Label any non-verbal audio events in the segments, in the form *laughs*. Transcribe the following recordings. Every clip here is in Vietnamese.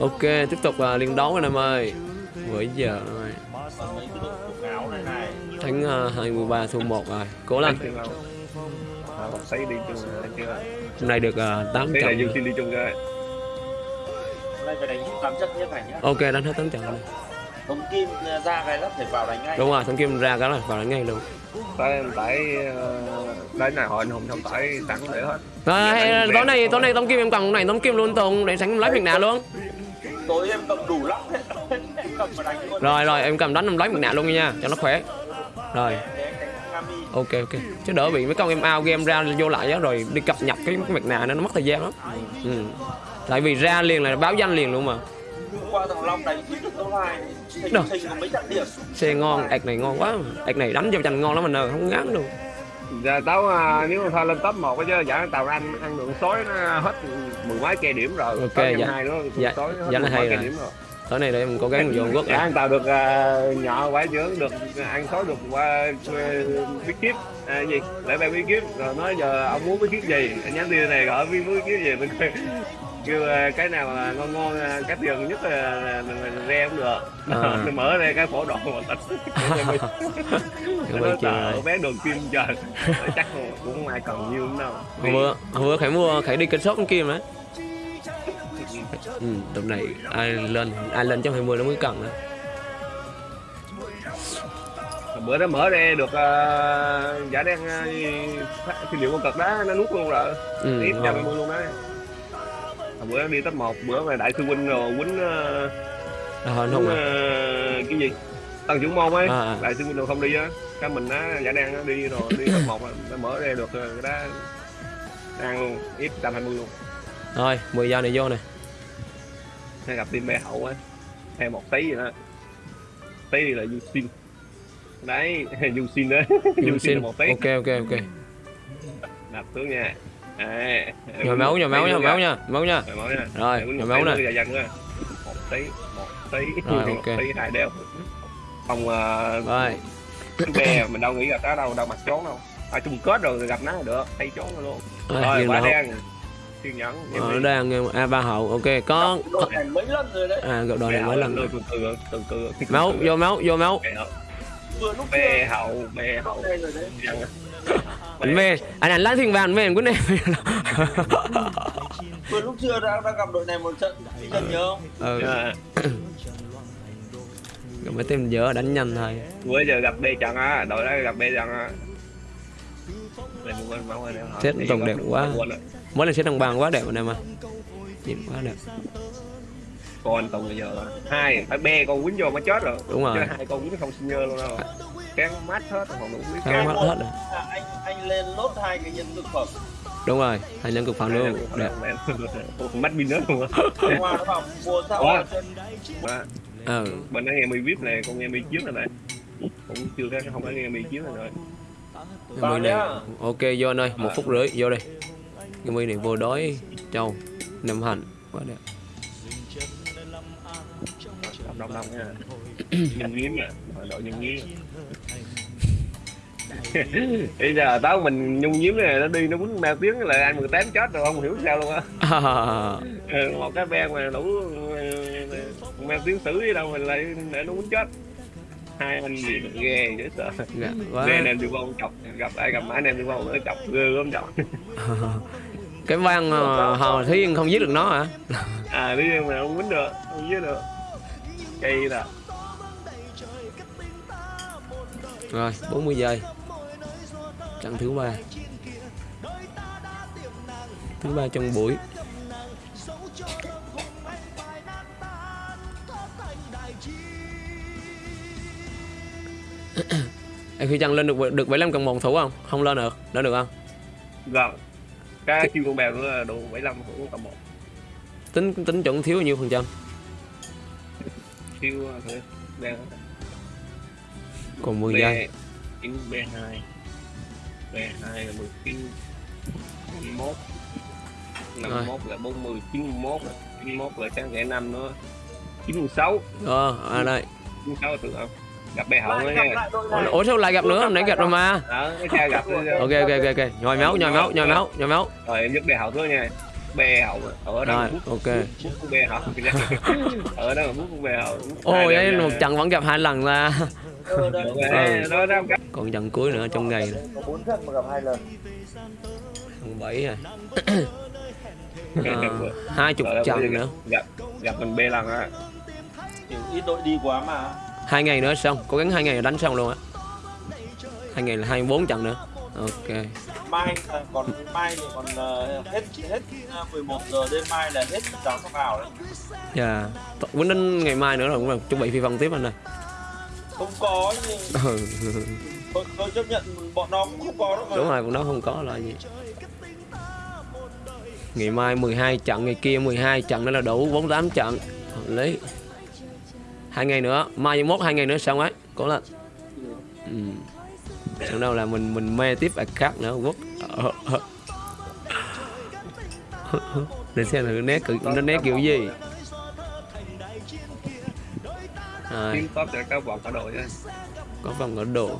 ok tiếp tục uh, liên đấu anh em ơi. Với giờ rồi. Thắng uh, 23 thua 1 rồi. Cố lên? À, hôm nay được uh, 8 thế là trận. Ok đánh hết 8 trận rồi. Thống kim ra cái là phải vào đánh ngay đúng rồi thằng kim ra cái là vào đánh ngay luôn. Tại tại đấy này họ anh hùng không tại sẵn để hết. À, đánh tối nay tối nay tống kim em cầm này tống kim luôn tùng để sẵn lấy việc nào luôn tối em cầm đủ lắm em cầm và đánh luôn. Rồi rồi em cầm đánh em lấy việc nào luôn nha cho nó khỏe. Rồi. Ok ok. Chứ đỡ bị mấy con em out game ra vô lại á rồi đi cập nhật cái việc nào nó mất thời gian lắm. Ừ. tại vì ra liền là báo danh liền luôn mà. Qua thằng long đánh ít được câu hai. Thình Đâu? thình có mấy trận điểm? Xe ngon ạc này ngon quá. Ạc này đánh vô chành ngon lắm mình ơi không ngán luôn giờ tao à, nếu mà thôi lên top một chứ giả tàu anh ăn đường sói nó hết mười mấy cây điểm rồi. Ok, dạ. hai nữa Dạ, sói hết dạ mười mấy cây rồi. điểm rồi. Tối nay để em cố gắng vô quốc dạ anh tàu được à, nhỏ quái dưỡng được ăn sói được qua bí kíp. À, gì? Lễ ban bí kíp. Rồi nói giờ ông muốn bí kíp gì? Anh nhắn tin này gọi bí bí kíp gì? Mình kêu à, cái nào mà ngon ngon à, cái tiền nhất là, là re cũng được. À. *laughs* Mở ra cái phổ độ mà Cảm *laughs* nó ơi. bán đường kim trời. Chắc cũng không ai còn nhiêu nữa đâu. Hôm bữa hôm bữa khải mua khải đi kênh shop kim đấy. *laughs* Ừ, tầm này ai lên ai lên trong 20 nó mới cần đó. Bữa đó mở ra được uh, giả đang uh, phi liệu con cực đó nó nuốt luôn rồi. Ừ, ngon. trăm luôn Hồi bữa đi top một bữa mà đại sư huynh rồi quýnh uh, à, quýnh, à. ờ, cái gì? Tăng trưởng môn ấy. À, à. đại sư huynh rồi không đi á. Cái mình á giả đang đi rồi đi top một nó mở ra được ờ, cái đó đang luôn ít trăm hai mươi luôn. Thôi 10 giờ này vô này hay gặp team bè hậu á thêm một tí gì đó. Tí là du xin. Đấy *laughs* du xin đấy du xin một tí. Ok ok ok. Đập xuống nha à, nhồi máu nhồi máu nha máu nha máu nha. Nhồi Rồi, nhồi máu nè. một tí một tí. Rồi, một ok. tí hai đeo không uh, rồi. bè mình đâu nghĩ gặp nó đâu đâu mặt trốn đâu. Ở chung kết rồi gặp nó là được tay trốn rồi luôn. Rồi, rồi quả đen. Kiên nhẫn Ờ, nó đang a ba hậu ok có đội này mấy lần rồi đấy. À gặp đội này mấy lần đôi rồi. từ từ từ từ. Máu vô máu vô máu. Bè hậu bè hậu *laughs* Dần. anh mê anh anh lá thiên vàng mê của này vừa lúc chưa đã, đã gặp đội này một trận. Đi trận nhớ không? Ừ. Dạ. *coughs* gặp mấy tên dở đánh nhanh thôi. Bữa giờ gặp bê trận á đội đó gặp bê trận á. Đi tổng đẹp quá. mỗi lần sẽ đồng bằng quá đẹp anh em ơi nhìn quá đẹp. Còn tùng bây giờ hai phải be con quýnh vô mới chết rồi. Đúng rồi. Chứ hai con quýnh không sinh nhơ luôn đâu cán mát hết còn đủ biết Cán mắt hết rồi. À, anh anh lên lốt hai cái nhân thực phẩm. Đúng rồi thành nhân cực phẩm luôn. Đẹp. Mắt pin nữa luôn nó bảo mua sao ừ. Bên đó nghe mi vip này con nghe mi chiếu này này. Cũng chưa cái không phải nghe mi chiếu này rồi. Cái mi này ok vô anh ơi một phút rưỡi vô đây cái mi này vô đói trâu năm hành. Quá đẹp. Đông đông đông nha. Nhân nghiến à. Đội nhân nghiến *laughs* bây giờ tao mình nhung nhiếm này nó đi nó quýnh ba tiếng là anh 18 chết rồi không hiểu sao luôn á. *laughs* Ừ, một cái ben mà đủ mang tiếng xử gì đâu mình lại để nó muốn chết. Hai anh gì ghê dễ sợ Dạ, quá. anh em đi vong chọc gặp ai gặp anh em đi vong nó chọc ghê lắm chọc *laughs* cái văn uh, hò thiên không giết được nó hả? À đi mà không quýnh được không giết được. Cây là rồi 40 giây trận thứ ba. Thứ ba trong buổi. *coughs* Em khi chăng lên được được 75 cộng một thủ không? Không lên được. Lên được không? Gần cái chiêu con bèo nữa đủ 75 cũng tầm một. Tính tính chuẩn thiếu bao nhiêu phần trăm? Chiêu thử đang còn 10 giây. chín b hai b hai là 19 51 51 là 40 91 là 91 là sáng ngày năm nữa. 96 ờ à đây. 96 là tự không gặp bè hậu nữa nha. ủa, sao lại gặp nữa? hôm nãy gặp rồi mà. Đó cái xe gặp *laughs* ok ok ok ok. Nhồi máu nhồi máu nhồi máu nhồi máu. Rồi em giúp bè hậu nữa nha. Bè hậu ở đó rồi ok. bè hậu. *laughs* Ở đó là hút con bè hậu ô vậy một trận vẫn gặp hai lần là ờ Đấy, nó nó còn trận cuối nữa trong ngày. Này. trận Tháng bảy rồi à, *coughs* hai chục trận nữa. gặp gặp mình bê lần á. Ít đội đi quá mà. Hai ngày nữa xong cố gắng hai ngày là đánh xong luôn á. Hai ngày là 24 trận nữa. Ok. Mai à, còn mai thì còn ờ, hết hết à, 11 giờ đêm mai là hết giáo sóc ảo đấy. Dạ. Yeah. đến ngày mai nữa rồi cũng là chuẩn bị phi phân tiếp anh ơi. Không có nhưng ừ tôi, tôi chấp nhận bọn nó cũng không có đâu mà. Đúng rồi bọn nó không có là gì. Ngày mai 12 trận ngày kia 12 trận nữa là đủ 48 trận. Hợp lý hai ngày nữa mai mốt hai ngày nữa xong ấy cố lên. Ừ. Xong đâu là mình mình mê tiếp bài khác nữa quốc. *laughs* Để xem là nét nó nét kiểu gì. Rồi. Top sẽ cao vọng cả đội á. Có vòng ở độ.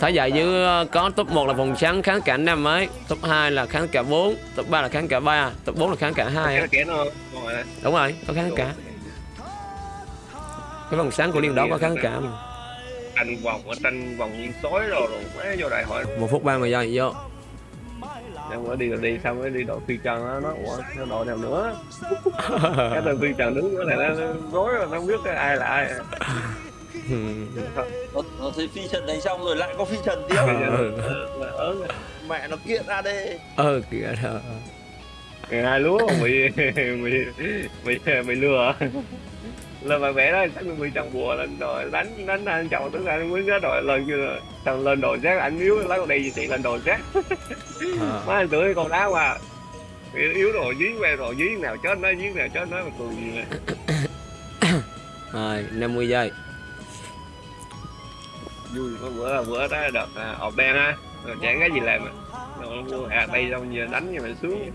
Thái giải dưới ờ, có top 1 là vòng trắng kháng cả năm mới top 2 là kháng cả 4 top 3 là kháng cả 3 top 4 là kháng cả 2 cái á. kẻ nó rồi. Đúng rồi có kháng cả. Cái vòng sáng của liên đó có kháng cả mà. Tranh vòng ở tranh vòng nhiên sói rồi rồi vô đại hội. Một phút ba mươi giây vô em mới đi rồi đi xong mới đi đội phi trần nó nó ủa nó đội nào nữa? Cái đội phi trần đứng nữa này nó rối rồi nó không biết ai là ai. Nó, nó thấy phi trần đánh xong rồi lại có phi trần tiếp. Ừ mẹ nó kiện ra đây. Ờ kìa đó hai lúa bị bị bị lừa lên mà vẽ đó chắc bị chồng bùa lên rồi đánh đánh anh chồng tức là anh mới nhớ đội lên chưa xong lên đồ rác anh yếu lấy con đi gì chị lên đồ rác Ờ. má anh tưởng con đá qua yếu rồi dí que rồi dí nào chết nó dí nào chết nó mà cười gì nè. *coughs* Rồi 50 giây. Vui có bữa bữa đó đợt à, ọp đen ha. Rồi chẳng cái gì làm mà rồi mua à đây xong giờ đánh như mà xuống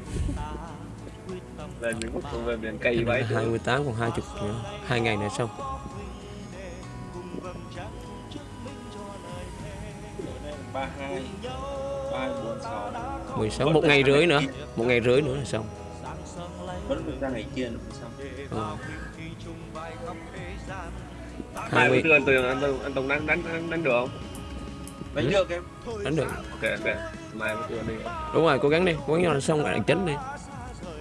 lên những khúc về miền cây vậy 28 còn 20 nữa hai ngày nữa xong. Ba hai ba bốn sáu. 16 một ngày rưỡi nữa một ngày rưỡi nữa là xong. Vẫn được ra ngày kia nữa xong. Ờ. hai bữa 20 trưa anh tường anh tùng anh tùng đánh đánh đánh, được không? Đánh được em. Đánh được. Ok ok. Mai đi. Đúng rồi cố gắng đi cố gắng cho nó xong lại chính đi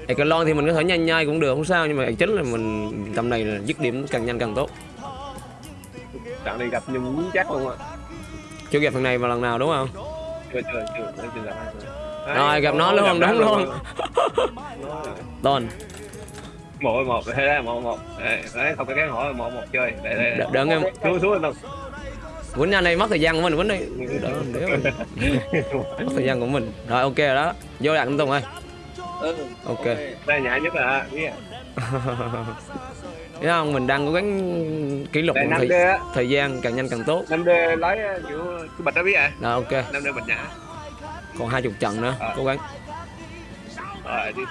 Ê, cái lon thì mình có thể nhanh nhai cũng được không sao nhưng mà chính là mình tầm này là dứt điểm càng nhanh càng tốt. Trận này gặp nhưng chắc luôn á chưa gặp thằng này vào lần nào đúng không? Chưa chưa chưa chưa, gặp ai. rồi. Gặp nó luôn đúng luôn. tôn *laughs* một một thế đấy một một. Đấy đấy, không có cái hỏi một một chơi. Để để. Đ- đợi em xuống xuống tùng quýnh nhanh đây mất thời gian của mình quýnh đi. *laughs* Mất thời gian của mình. Rồi ok rồi đó. Vô đặt anh tùng ơi ừ, Ok. đây nhã nhất là biết thấy không mình đang cố gắng kỷ lục thời, thời gian càng nhanh càng tốt. Năm d lấy kiểu cái bịch đó biết à rồi ok. Năm d bịch nhã. Còn hai chục trận nữa Ờ. cố gắng. Rồi đi